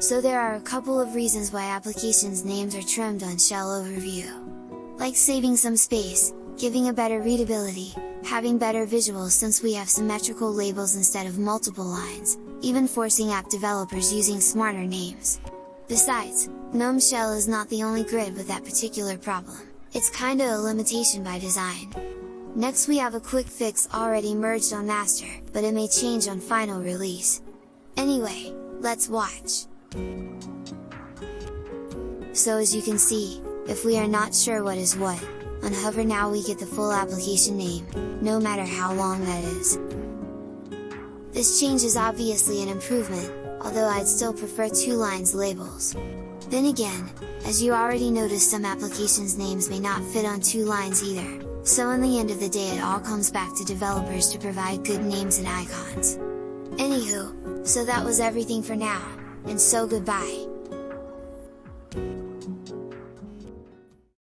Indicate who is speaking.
Speaker 1: so there are a couple of reasons why applications names are trimmed on shell overview. Like saving some space, giving a better readability, having better visuals since we have symmetrical labels instead of multiple lines, even forcing app developers using smarter names. Besides, GNOME Shell is not the only grid with that particular problem, it's kinda a limitation by design. Next we have a quick fix already merged on master, but it may change on final release. Anyway, let's watch! So as you can see, if we are not sure what is what, on hover now we get the full application name, no matter how long that is. This change is obviously an improvement, although I'd still prefer two lines labels. Then again, as you already noticed some applications names may not fit on two lines either, so in the end of the day it all comes back to developers to provide good names and icons. Anywho, so that was everything for now, and so goodbye!